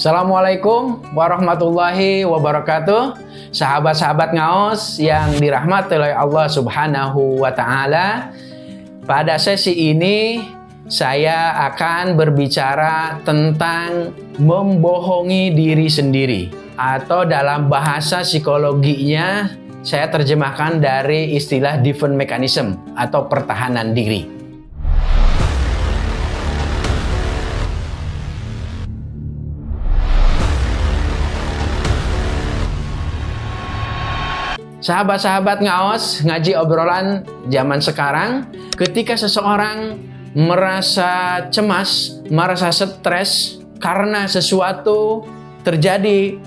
Assalamualaikum warahmatullahi wabarakatuh. Sahabat-sahabat ngaos yang dirahmati oleh Allah subhanahu wa ta'ala Pada sesi ini saya akan berbicara tentang membohongi diri sendiri Atau dalam bahasa psikologinya saya terjemahkan dari istilah defense mechanism atau pertahanan diri Sahabat-sahabat ngaos, ngaji obrolan zaman sekarang, ketika seseorang merasa cemas, merasa stres karena sesuatu terjadi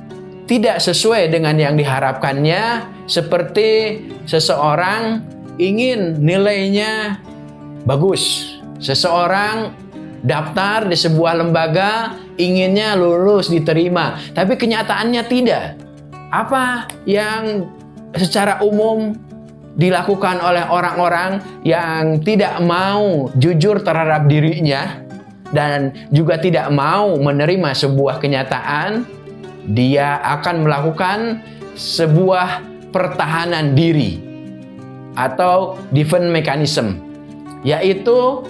tidak sesuai dengan yang diharapkannya, seperti seseorang ingin nilainya bagus, seseorang daftar di sebuah lembaga inginnya lulus diterima, tapi kenyataannya tidak. Apa yang secara umum dilakukan oleh orang-orang yang tidak mau jujur terhadap dirinya dan juga tidak mau menerima sebuah kenyataan, dia akan melakukan sebuah pertahanan diri atau defense mechanism, yaitu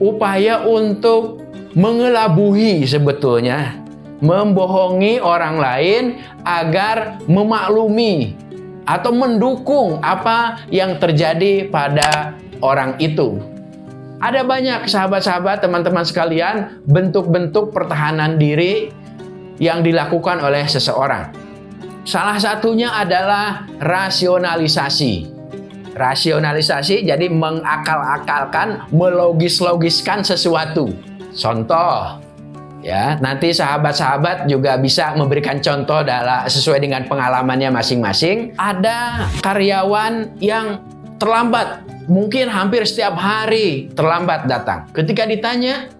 upaya untuk mengelabuhi sebetulnya, membohongi orang lain agar memaklumi atau mendukung apa yang terjadi pada orang itu. Ada banyak sahabat-sahabat, teman-teman sekalian, bentuk-bentuk pertahanan diri yang dilakukan oleh seseorang. Salah satunya adalah rasionalisasi. Rasionalisasi jadi mengakal-akalkan, melogis-logiskan sesuatu. Contoh, Ya, nanti sahabat-sahabat juga bisa memberikan contoh dalam sesuai dengan pengalamannya masing-masing. Ada karyawan yang terlambat, mungkin hampir setiap hari terlambat datang. Ketika ditanya,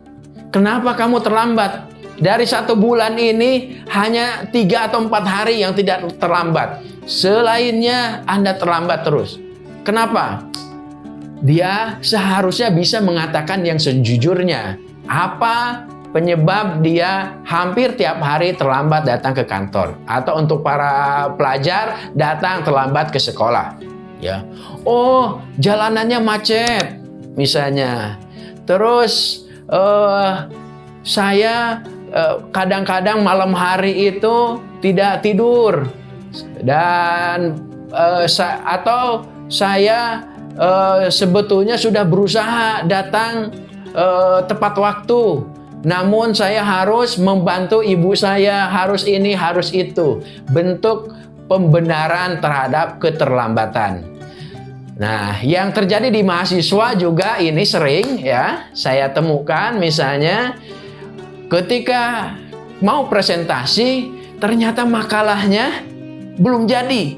kenapa kamu terlambat? Dari satu bulan ini hanya tiga atau empat hari yang tidak terlambat. Selainnya Anda terlambat terus. Kenapa? Dia seharusnya bisa mengatakan yang sejujurnya. Apa penyebab dia hampir tiap hari terlambat datang ke kantor. Atau untuk para pelajar datang terlambat ke sekolah. Ya. Oh jalanannya macet misalnya. Terus uh, saya eh, kadang-kadang uh, malam hari itu tidak tidur. Dan uh, sa atau saya uh, sebetulnya sudah berusaha datang uh, tepat waktu namun saya harus membantu ibu saya, harus ini, harus itu. Bentuk pembenaran terhadap keterlambatan. Nah, yang terjadi di mahasiswa juga ini sering ya, saya temukan misalnya ketika mau presentasi ternyata makalahnya belum jadi.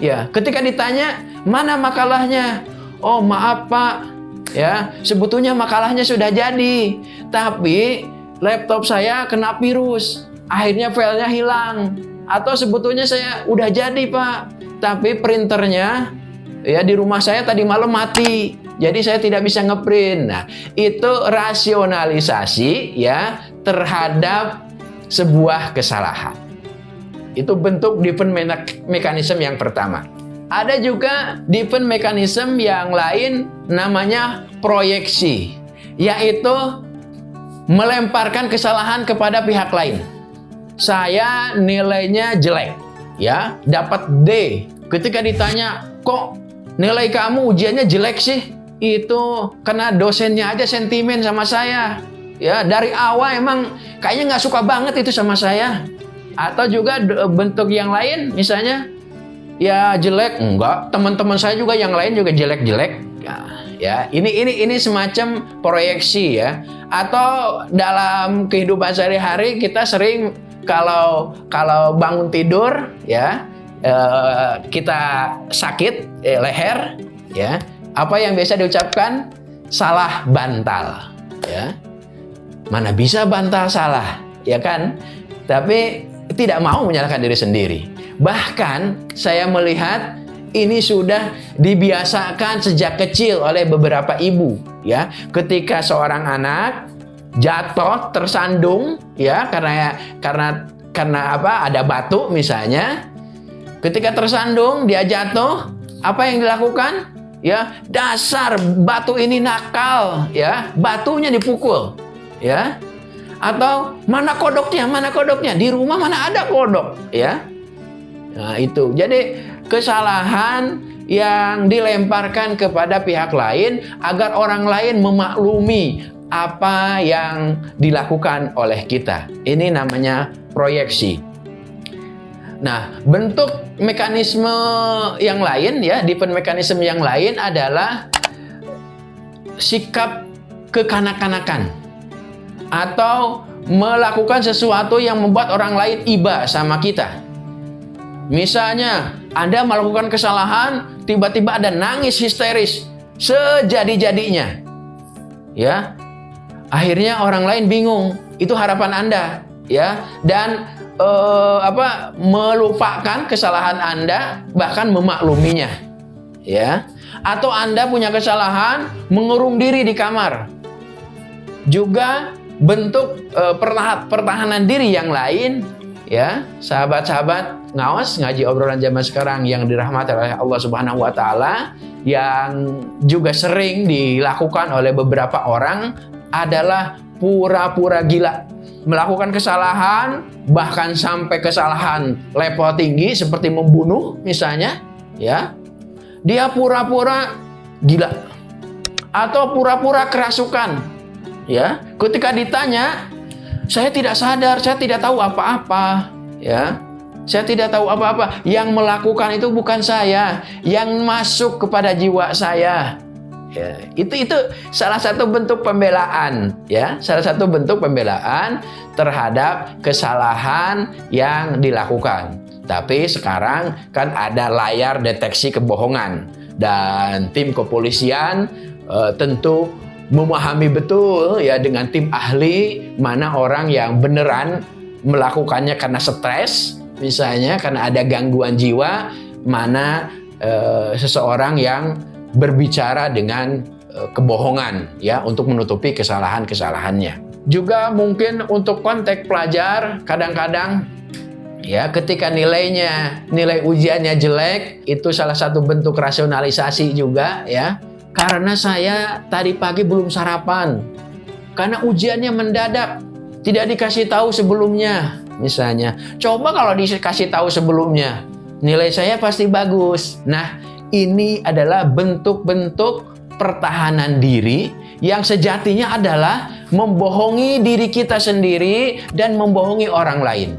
Ya, ketika ditanya, "Mana makalahnya?" "Oh, maaf, Pak ya sebetulnya makalahnya sudah jadi. Tapi laptop saya kena virus. Akhirnya filenya hilang. Atau sebetulnya saya udah jadi pak. Tapi printernya ya di rumah saya tadi malam mati. Jadi saya tidak bisa ngeprint. Nah itu rasionalisasi ya terhadap sebuah kesalahan. Itu bentuk defense mechanism yang pertama ada juga defense mechanism yang lain namanya proyeksi, yaitu melemparkan kesalahan kepada pihak lain. Saya nilainya jelek, ya, dapat D. Ketika ditanya, kok nilai kamu ujiannya jelek sih? Itu karena dosennya aja sentimen sama saya. Ya, dari awal emang kayaknya nggak suka banget itu sama saya. Atau juga bentuk yang lain, misalnya ya jelek. Enggak. Teman-teman saya juga yang lain juga jelek-jelek. Ya, ya ini ini ini semacam proyeksi ya. Atau dalam kehidupan sehari-hari kita sering kalau kalau bangun tidur ya eh, kita sakit eh, leher ya apa yang biasa diucapkan? Salah bantal ya. Mana bisa bantal salah ya kan? Tapi tidak mau menyalahkan diri sendiri Bahkan saya melihat ini sudah dibiasakan sejak kecil oleh beberapa ibu ya. Ketika seorang anak jatuh, tersandung, ya karena karena karena apa? Ada batu misalnya. Ketika tersandung, dia jatuh, apa yang dilakukan? Ya, dasar batu ini nakal, ya. Batunya dipukul, ya. Atau mana kodoknya? Mana kodoknya? Di rumah mana ada kodok, ya. Nah, itu. Jadi kesalahan yang dilemparkan kepada pihak lain agar orang lain memaklumi apa yang dilakukan oleh kita. Ini namanya proyeksi. Nah, bentuk mekanisme yang lain ya, di mekanisme yang lain adalah sikap kekanak-kanakan atau melakukan sesuatu yang membuat orang lain iba sama kita. Misalnya, Anda melakukan kesalahan, tiba-tiba ada nangis histeris sejadi-jadinya. Ya. Akhirnya orang lain bingung, itu harapan Anda, ya. Dan eh, apa melupakan kesalahan Anda bahkan memakluminya. Ya. Atau Anda punya kesalahan mengurung diri di kamar. Juga bentuk eh, pertahanan diri yang lain ya sahabat-sahabat ngawas ngaji obrolan zaman sekarang yang dirahmati oleh Allah Subhanahu wa taala yang juga sering dilakukan oleh beberapa orang adalah pura-pura gila. Melakukan kesalahan bahkan sampai kesalahan level tinggi seperti membunuh misalnya ya. Dia pura-pura gila atau pura-pura kerasukan ya. Ketika ditanya saya tidak sadar, saya tidak tahu apa-apa, ya. Saya tidak tahu apa-apa. Yang melakukan itu bukan saya, yang masuk kepada jiwa saya. Ya, itu itu salah satu bentuk pembelaan, ya. Salah satu bentuk pembelaan terhadap kesalahan yang dilakukan. Tapi sekarang kan ada layar deteksi kebohongan dan tim kepolisian uh, tentu memahami betul ya dengan tim ahli mana orang yang beneran melakukannya karena stres misalnya karena ada gangguan jiwa mana e, seseorang yang berbicara dengan e, kebohongan ya untuk menutupi kesalahan-kesalahannya. Juga mungkin untuk konteks pelajar kadang-kadang ya ketika nilainya nilai ujiannya jelek itu salah satu bentuk rasionalisasi juga ya karena saya tadi pagi belum sarapan. Karena ujiannya mendadak. Tidak dikasih tahu sebelumnya. Misalnya. Coba kalau dikasih tahu sebelumnya. Nilai saya pasti bagus. Nah, ini adalah bentuk-bentuk pertahanan diri yang sejatinya adalah membohongi diri kita sendiri dan membohongi orang lain.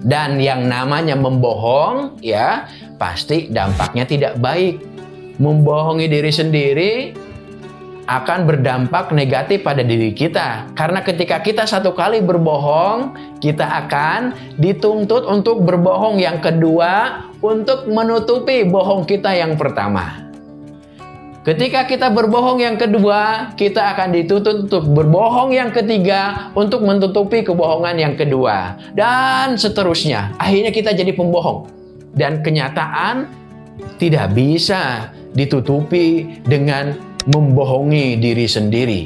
Dan yang namanya membohong ya pasti dampaknya tidak baik membohongi diri sendiri akan berdampak negatif pada diri kita. Karena ketika kita satu kali berbohong, kita akan dituntut untuk berbohong yang kedua untuk menutupi bohong kita yang pertama. Ketika kita berbohong yang kedua, kita akan dituntut untuk berbohong yang ketiga untuk menutupi kebohongan yang kedua. Dan seterusnya. Akhirnya kita jadi pembohong. Dan kenyataan tidak bisa ditutupi dengan membohongi diri sendiri.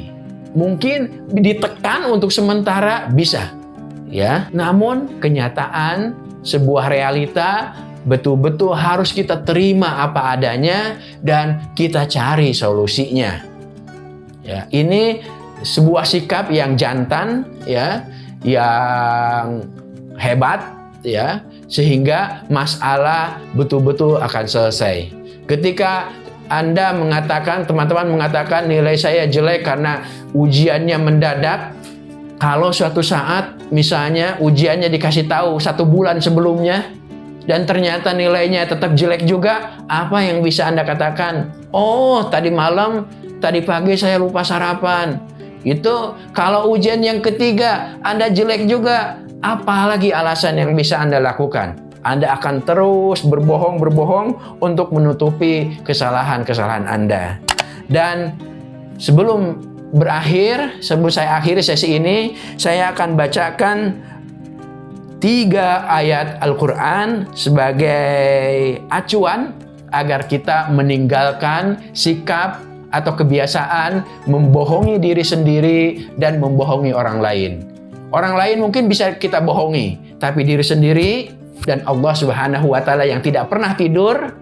Mungkin ditekan untuk sementara bisa, ya. Namun kenyataan sebuah realita betul-betul harus kita terima apa adanya dan kita cari solusinya. Ya, ini sebuah sikap yang jantan ya, yang hebat ya, sehingga masalah betul-betul akan selesai. Ketika anda mengatakan, teman-teman mengatakan nilai saya jelek karena ujiannya mendadak. Kalau suatu saat misalnya ujiannya dikasih tahu satu bulan sebelumnya dan ternyata nilainya tetap jelek juga, apa yang bisa Anda katakan? Oh, tadi malam, tadi pagi saya lupa sarapan. Itu kalau ujian yang ketiga Anda jelek juga, apalagi alasan yang bisa Anda lakukan? Anda akan terus berbohong-berbohong untuk menutupi kesalahan-kesalahan Anda. Dan sebelum berakhir, sebelum saya akhiri sesi ini, saya akan bacakan tiga ayat Al-Quran sebagai acuan agar kita meninggalkan sikap atau kebiasaan membohongi diri sendiri dan membohongi orang lain. Orang lain mungkin bisa kita bohongi, tapi diri sendiri dan Allah Subhanahu wa taala yang tidak pernah tidur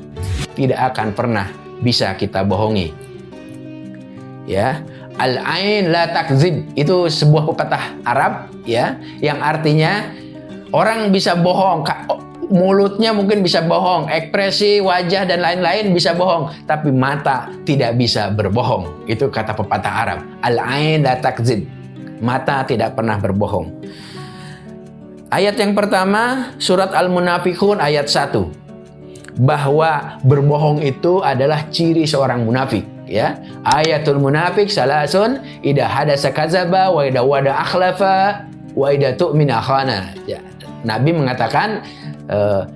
tidak akan pernah bisa kita bohongi. Ya, al-ain la takzib itu sebuah pepatah Arab ya yang artinya orang bisa bohong mulutnya mungkin bisa bohong, ekspresi wajah dan lain-lain bisa bohong, tapi mata tidak bisa berbohong. Itu kata pepatah Arab. Al-ain la takzib. Mata tidak pernah berbohong. Ayat yang pertama, surat Al-Munafikun ayat 1. Bahwa berbohong itu adalah ciri seorang munafik. Ya, ayatul munafik salasun ida hadasa kazaba wa ida wada akhlafa wa ida tu'mina khana. Ya, Nabi mengatakan uh,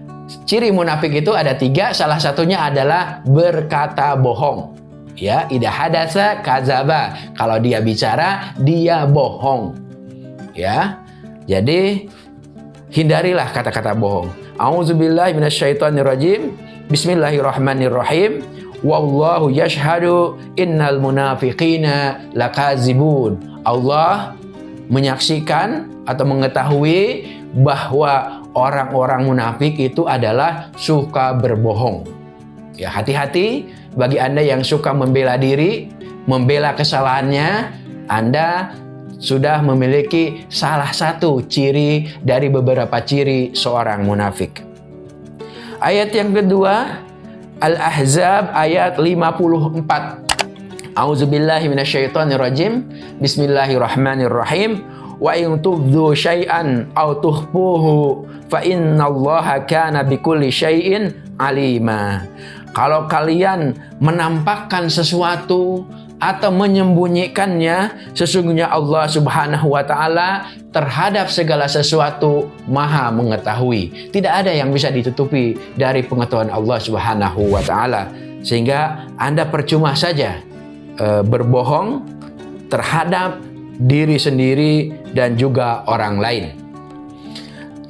ciri munafik itu ada tiga, salah satunya adalah berkata bohong. Ya, ida hadasa kazaba. Kalau dia bicara, dia bohong. Ya, jadi hindarilah kata-kata bohong. Auzubillahi minasyaitonirrajim. Bismillahirrahmanirrahim. Wallahu yashhadu innal munafiqina lakazibun. Allah menyaksikan atau mengetahui bahwa orang-orang munafik itu adalah suka berbohong. Ya, hati-hati bagi Anda yang suka membela diri, membela kesalahannya, Anda sudah memiliki salah satu ciri dari beberapa ciri seorang munafik. Ayat yang kedua, Al-Ahzab ayat 54. A'udzubillahi minasyaitonirrajim. Bismillahirrahmanirrahim wa in tubdu syai'an aw tuhfuhu fa innallaha kana bikulli syai'in alima. Kalau kalian menampakkan sesuatu atau menyembunyikannya, sesungguhnya Allah Subhanahu wa taala terhadap segala sesuatu Maha mengetahui. Tidak ada yang bisa ditutupi dari pengetahuan Allah Subhanahu wa taala. Sehingga Anda percuma saja e, berbohong terhadap diri sendiri dan juga orang lain.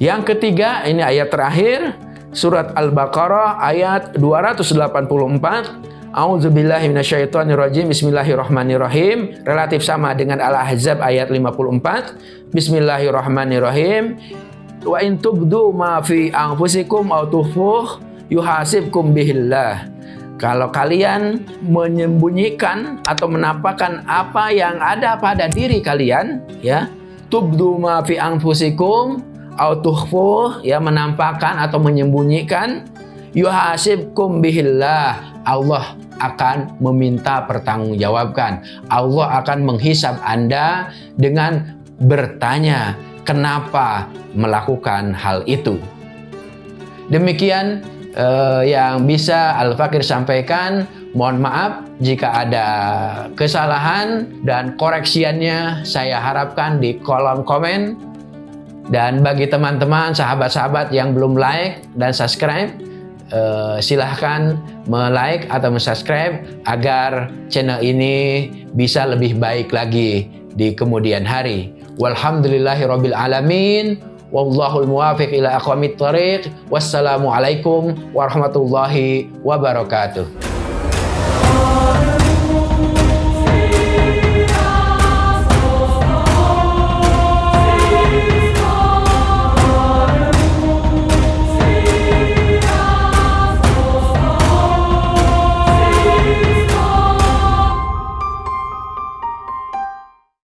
Yang ketiga, ini ayat terakhir, surat Al-Baqarah ayat 284. A'udzubillahi minasyaitonirrajim. Bismillahirrahmanirrahim. Relatif sama dengan Al-Ahzab ayat 54. Bismillahirrahmanirrahim. Wa in tubdu ma fi anfusikum aw tukhfuh yuhasibkum bihillah. Kalau kalian menyembunyikan atau menampakkan apa yang ada pada diri kalian, ya, tubdu ma fi anfusikum au tukhfu, ya menampakkan atau menyembunyikan, yuhasibkum bihillah. Allah akan meminta pertanggungjawabkan. Allah akan menghisap Anda dengan bertanya, kenapa melakukan hal itu. Demikian uh, yang bisa Al-Fakir sampaikan. Mohon maaf jika ada kesalahan dan koreksiannya saya harapkan di kolom komen. Dan bagi teman-teman, sahabat-sahabat yang belum like dan subscribe, uh, silahkan like atau subscribe agar channel ini bisa lebih baik lagi di kemudian hari. Walhamdulillahirrabbilalamin. Wallahul muwafiq ila aqwamit thariq. Wassalamualaikum warahmatullahi wabarakatuh.